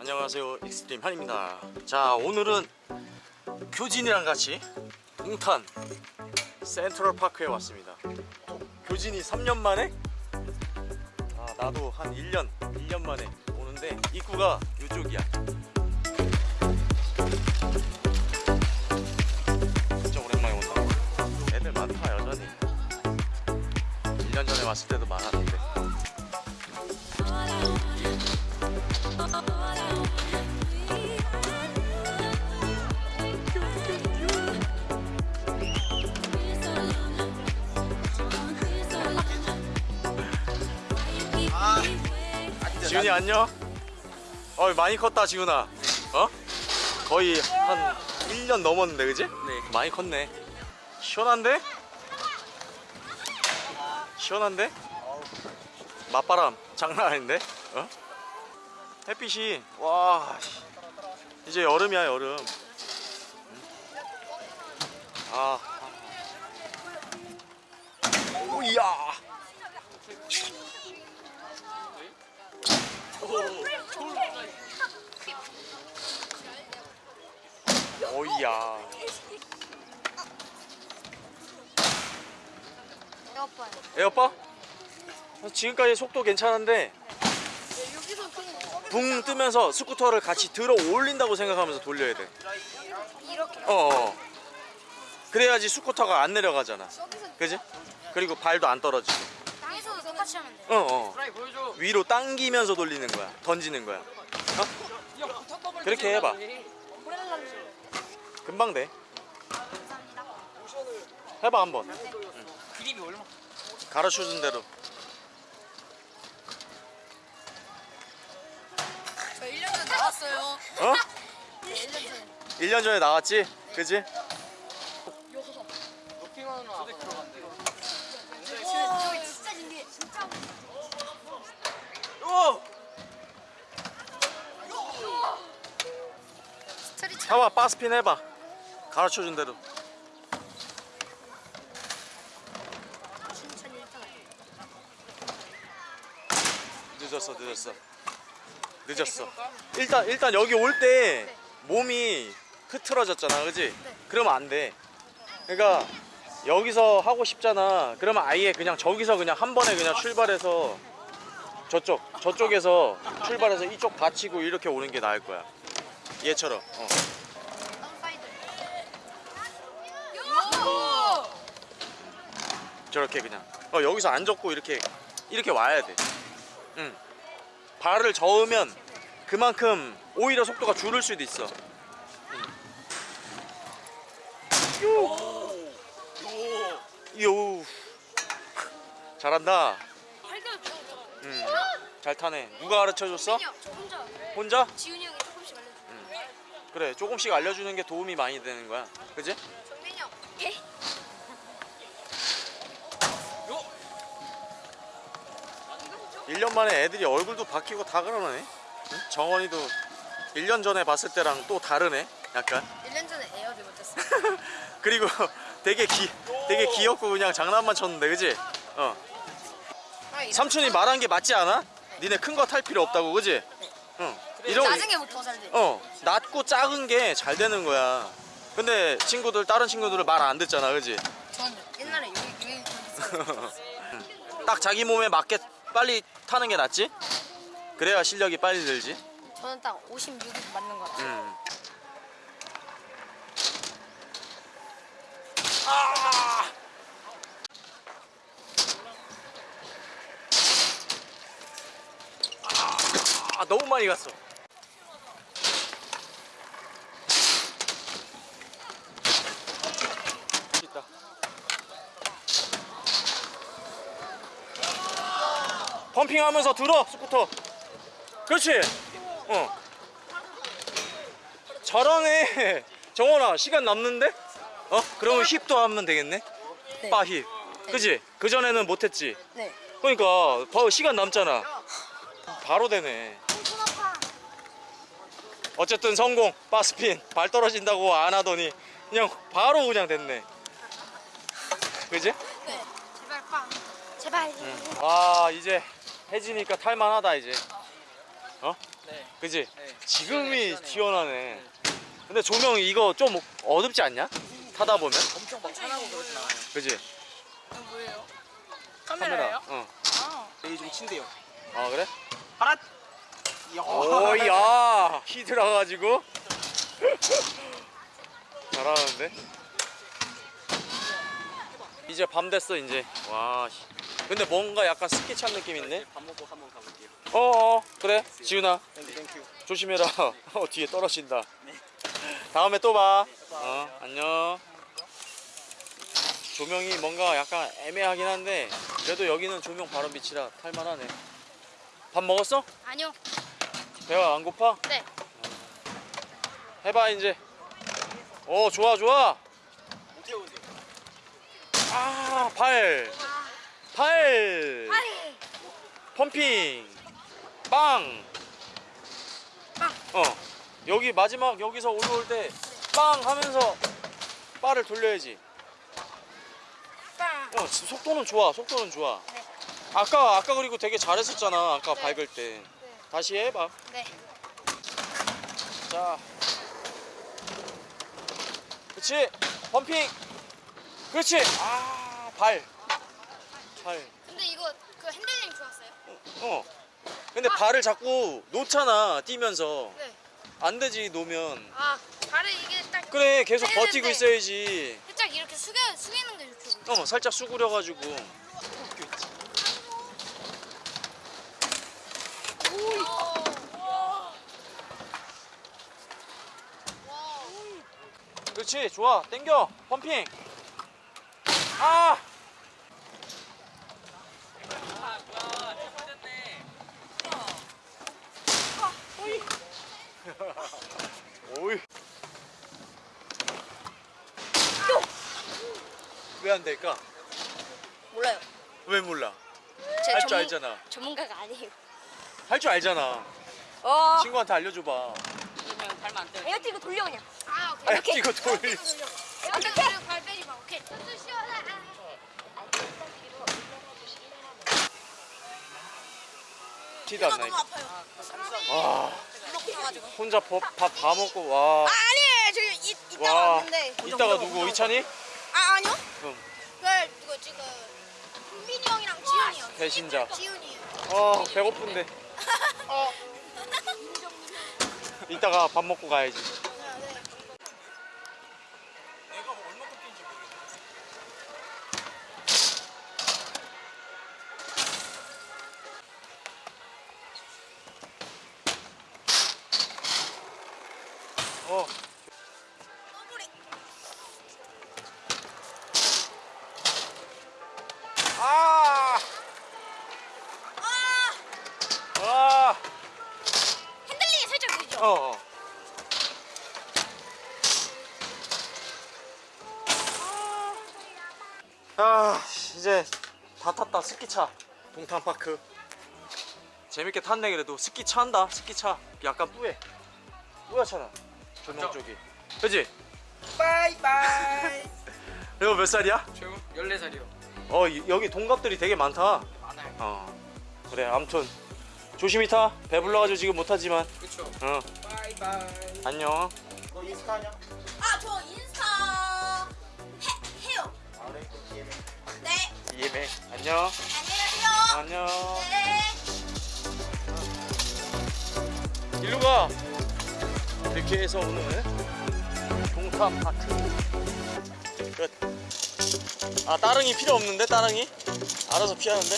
안녕하세요 익스트림 한입니다. 자 오늘은 교진이랑 같이 동탄 센트럴파크에 왔습니다. 교진이 3년 만에? 아 나도 한 1년 1년 만에 오는데 입구가 이쪽이야 지훈이 안녕 어 많이 컸다 지훈아 어? 거의 한 1년 넘었는데 그지? 네. 많이 컸네 시원한데? 시원한데? 맞바람 장난 아닌데? 어? 햇빛이 와 씨. 이제 여름이야 여름 응? 아 오야 오이야 에어팟. 에어빠? 지금까지 속도 괜찮은데 붕 뜨면서 스쿠터를 같이 들어 올린다고 생각하면서 돌려야 돼 이렇게. 어어 그래야지 스쿠터가 안 내려가잖아 그지? 그리고 발도 안 떨어지고 땅에서도 똑같이 하면 돼. 어어 프라이 보여줘. 위로 당기면서 돌리는 거야 던지는 거야 어? 그렇게 해봐. 금방 돼. 해봐 한번 그림이 얼마? 가르쳐준 대로 저 1년 전에 나왔어요. 어? 1년 전에. 1년 전에 나왔지? 그지? 들어간대. 진짜. 진짜. 오! 해봐 바스핀 해봐 가르쳐준 대로 춘천 1등. 늦었어 늦었어 늦었어 일단 일단 여기 올 때 몸이 흐트러졌잖아 그지? 네. 그러면 안돼 그러니까 여기서 하고 싶잖아 그러면 아예 그냥 저기서 그냥 한 번에 그냥 출발해서 저쪽 저쪽에서 출발해서 이쪽 받치고 이렇게 오는 게 나을 거야 얘처럼 어. 저렇게 그냥 어, 여기서 안 접고 이렇게 이렇게 와야 돼 응. 발을 저으면 그만큼 오히려 속도가 줄을 수도 있어 요. 요. 잘한다 응. 잘 타네 누가 가르쳐줬어? 혼자. 혼자? 지훈이 형이 조금씩 알려줘. 그래 조금씩 알려주는 게 도움이 많이 되는 거야 그지? 1년 만에 애들이 얼굴도 바뀌고 다 그러네 응? 정원이도 1년 전에 봤을 때랑 또 다르네 약간 1년 전에 에어도 못했어. 그리고 되게 기 되게 귀엽고 그냥 장난만 쳤는데 그지? 어 삼촌이 말한 게 맞지 않아? 니네 큰 거 탈 필요 없다고 그지? 응 이런 나중에부터 잘 돼. 어 낮고 작은 게 잘 되는 거야 근데 친구들 다른 친구들은 말 안 듣잖아 그지? 저는 옛날에 여기 여기 딱 자기 몸에 맞게 빨리 타는 게 낫지? 그래야 실력이 빨리 늘지 저는 딱 56이 맞는 거 같아요. 음. 아! 아, 너무 많이 갔어. 펌핑하면서 들어 스쿠터. 그렇지. 어. 잘하네. 정원아 시간 남는데? 어? 그러면 힙도 하면 되겠네. 네. 바 힙. 그지? 그 전에는 못했지. 네. 그러니까 바- 시간 남잖아. 바로 되네. 어쨌든 성공. 바스핀 발 떨어진다고 안 하더니 그냥 바로 그냥 됐네. 그지? 네. 제발 빵. 제발. 아 이제 해지니까 탈만하다 이제. 어? 네. 그지? 네. 지금이. 시원하네. 근데 조명 이거 좀 어둡지 않냐? 타다 보면? 엄청 막 차나고 그러진 않아요. 그지? 이거 뭐예요? 카메라. 어. 아. 여기 좀 친대요. 아 그래? 파란. 오야 키 들어가가지고 잘하는데 이제 밤 됐어 이제 와 씨. 근데 뭔가 약간 스키 찬 느낌 있네 밥 먹고 한번 가볼게요. 어어 그래 지훈아 땡큐 땡큐. 조심해라 어 뒤에 떨어진다 다음에 또봐 어 안녕 조명이 뭔가 약간 애매하긴 한데 그래도 여기는 조명 바로 빛이라 탈만하네 밥 먹었어? 아니요. 배가 안 고파? 네. 해봐 이제 오 좋아 좋아 어떻게 오세요? 아발 발 아이. 펌핑 빵 빵. 어 여기 마지막 여기서 올라올 때 빵 하면서 바를 돌려야지 빵. 어 지- 속도는 좋아 속도는 좋아 네. 아까 아까 그리고 되게 잘했었잖아 아까 네. 밟을 때 네. 다시 해 봐 네. 자 그렇지 pumping 그렇지 아 발 발. 근데 이거 그 핸들링 좋았어요? 어. 근데 발을 자꾸 놓잖아 뛰면서. 네. 안 되지 놓으면. 아, 발을 이게 딱 그래 계속 버티고. 있어야지. 살짝 이렇게 숙여 숙이는 게 좋죠. 어 살짝 수그려가지고. 그렇지 좋아. 땡겨. 펌핑. 아 오이 왜 안 될까? 몰라요. 왜 몰라? 제할줄 전문- 알잖아. 전문가가 아니에요. 할 줄 알잖아. 어. 친구한테 알려줘봐. 그러면 발만 안 떼요. 에어티고 돌려 그냥. 아, 아, 이거 돌. 이렇게 발 빼지 마. 오케이. 시원해. 티도 안 나니까. 아 가가지고. 혼자 밥다 먹고 와. 아, 아니에요. 저 이, 이따가 와. 왔는데. 이따가 누구 이찬이? 아, 아니요. 그럼 그 누구 지금 흥빈이 형이랑 지훈이요. 배신자. 지훈이요. 어 배고픈데. 어. 이따가 밥 먹고 가야지. 다 탔다 스키차 동탄파크 재밌게 탔네 그래도 스키차 한다 스키차 약간 뿌해 뿌옇잖아 조명? 쪽이 그지? 바이바이. 이거 몇 살이야? 저 14살이요. 어 이- 여기 동갑들이 되게 많다 많아요. 어 그래 아무튼 조심히 타 배불러가지고 지금 못하지만 그쵸. 어 바이바이. 안녕 너 인스타 하냐? 네. 이해매 안녕 안녕하세요. 안녕 네. 일로 가. 이렇게 해서 오늘 동탄 파크 끝. 아 따릉이 필요 없는데 따릉이? 알아서 피하는데?